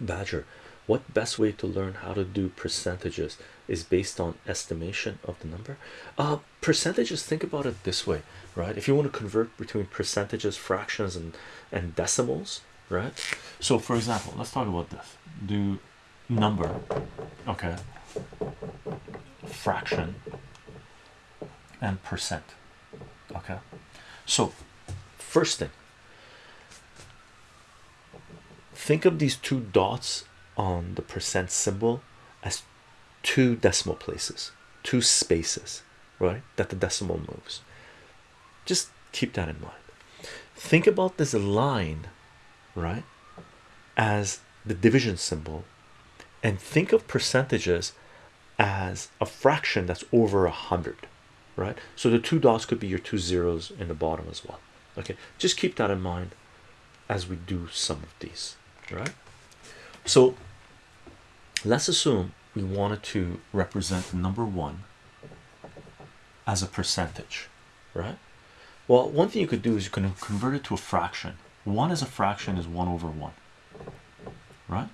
Badger, what best way to learn how to do percentages is based on estimation of the number? Uh, percentages, think about it this way, right? If you want to convert between percentages, fractions, and, and decimals, right? So, for example, let's talk about this do number, okay, fraction, and percent, okay. So, first thing, think of these two dots on the percent symbol as two decimal places, two spaces, right? That the decimal moves. Just keep that in mind. Think about this line, right, as the division symbol, and think of percentages as a fraction that's over a hundred, right? So the two dots could be your two zeros in the bottom as well. Okay, just keep that in mind as we do some of these, right? So let's assume we wanted to represent number one as a percentage, right? Well, one thing you could do is you can convert it to a fraction. One as a fraction is one over one, right?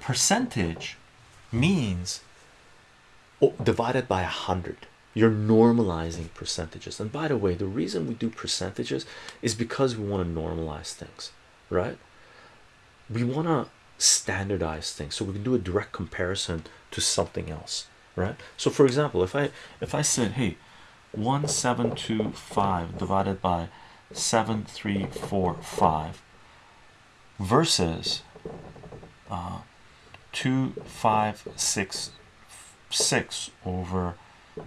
Percentage means oh, divided by a hundred. You're normalizing percentages, and by the way, the reason we do percentages is because we want to normalize things, right? We want to standardize things so we can do a direct comparison to something else right? So for example if i if i said hey 1725 divided by 7345 versus uh 2566 over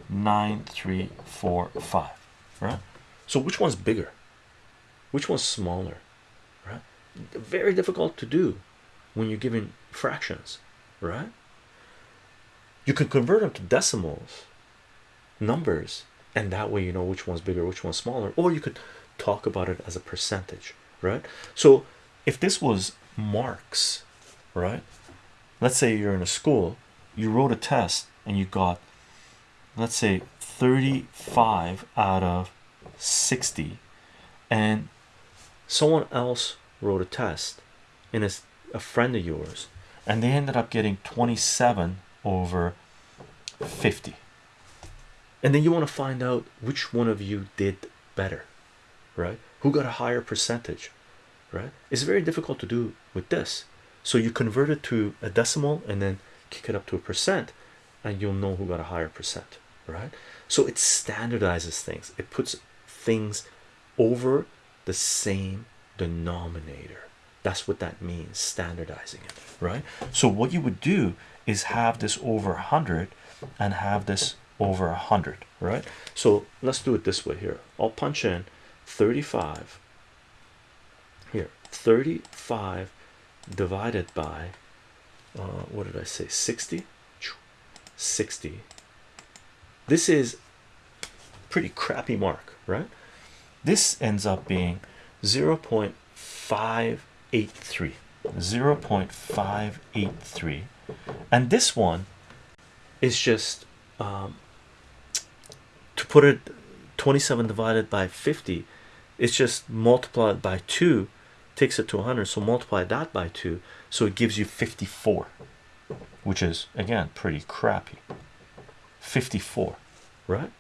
9345 right? So which one's bigger? Which one's smaller very difficult to do when you're giving fractions, right? You can convert them to decimals, numbers, and that way you know which one's bigger, which one's smaller, or you could talk about it as a percentage, right? So if this was marks, right? Let's say you're in a school, you wrote a test and you got, let's say, 35 out of 60, and someone else wrote a test and a a friend of yours and they ended up getting 27 over 50 and then you want to find out which one of you did better right? Who got a higher percentage right? It's very difficult to do with this. So you convert it to a decimal and then kick it up to a percent and you'll know who got a higher percent right? So it standardizes things. It puts things over the same denominator that's what that means, standardizing it, right? So what you would do is have this over 100 and have this over 100, right? So let's do it this way here. I'll punch in 35 here, 35 divided by uh, what did I say? 60 60 this is pretty crappy mark right this ends up being 0 0.5 0.83 0.583 and this one is just um, to put it 27 divided by 50 it's just multiplied by 2 takes it to 100 so multiply that by 2 so it gives you 54 which is again pretty crappy. 54 right?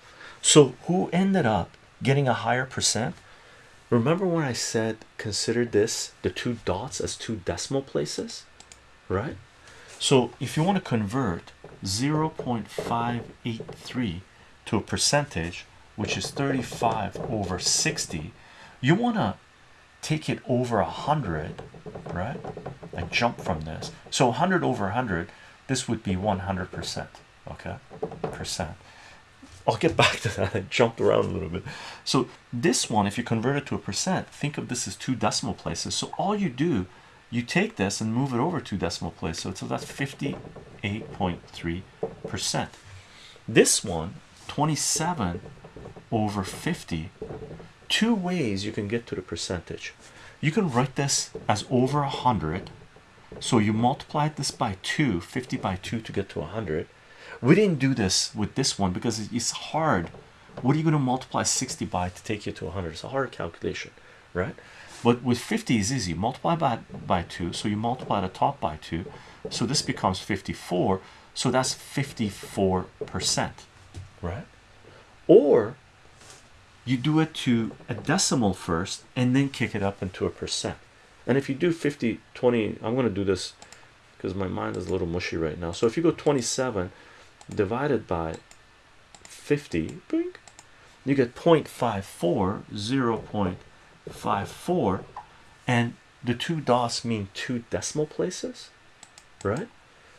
So who ended up getting a higher percent remember when I said consider this the two dots as two decimal places? Right? So if you want to convert 0.583 to a percentage which is 35 over 60 you want to take it over a hundred right? I jump from this. So 100 over 100 this would be 100 percent okay? Percent I'll get back to that. I jumped around a little bit. So this one, if you convert it to a percent, think of this as two decimal places. So all you do, you take this and move it over two decimal places. So, so that's 58.3 percent. This one, 27 over 50. Two ways you can get to the percentage. You can write this as over a hundred. So you multiply this by two, 50 by two to get to a hundred we didn't do this with this one because it's hard. What are you going to multiply 60 by to take you to 100 it's a hard calculation right? But with 50 is easy. Multiply by by 2 so you multiply the top by 2 so this becomes 54 so that's 54 percent right? Or you do it to a decimal first and then kick it up into a percent. And if you do 50 20 i'm going to do this because my mind is a little mushy right now. So if you go 27 divided by 50 you get 0.54 0.54 and the two dots mean two decimal places right?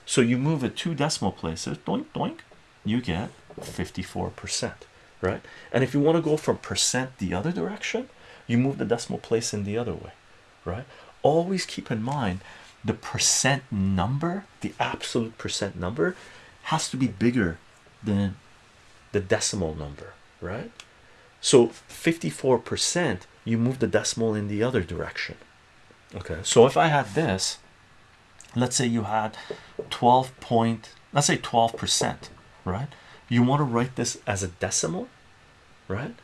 So you move it two decimal places doink doink you get 54 percent right? And if you want to go from percent the other direction you move the decimal place in the other way right? Always keep in mind the percent number the absolute percent number has to be bigger than the decimal number right? So 54 percent you move the decimal in the other direction. Okay so if i had this let's say you had 12 point let's say 12 percent right? You want to write this as a decimal right?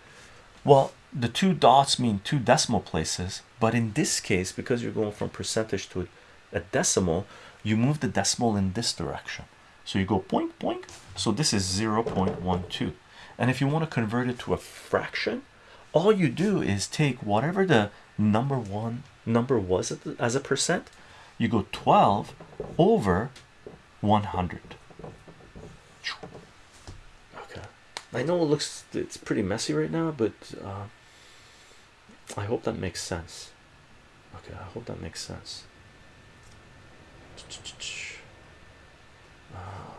Well the two dots mean two decimal places but in this case because you're going from percentage to a decimal you move the decimal in this direction so you go point point. So this is 0 0.12 and if you want to convert it to a fraction all you do is take whatever the number one number was as a percent you go 12 over 100 okay. I know it looks it's pretty messy right now but uh, i hope that makes sense. Okay i hope that makes sense uh,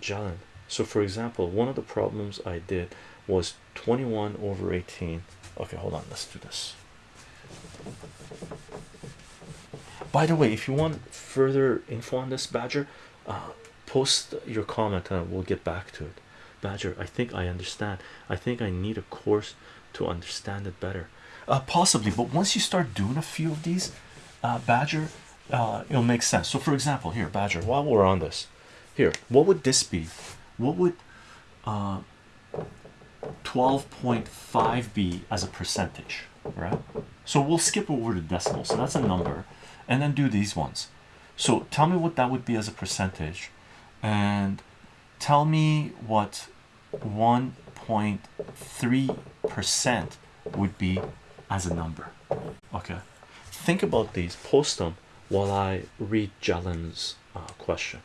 John. So for example one of the problems I did was 21 over 18 okay hold on. Let's do this. By the way if you want further info on this badger uh, post your comment and we'll get back to it. Badger i think i understand. I think i need a course to understand it better. Uh, possibly but once you start doing a few of these uh, badger uh, it'll make sense. So for example here badger while we're on this here what would this be? What would uh 12.5 be as a percentage right? So we'll skip over the decimal so that's a number and then do these ones. So tell me what that would be as a percentage and tell me what 1.3 percent would be as a number okay? Think about these post them while I read Jalen's uh, question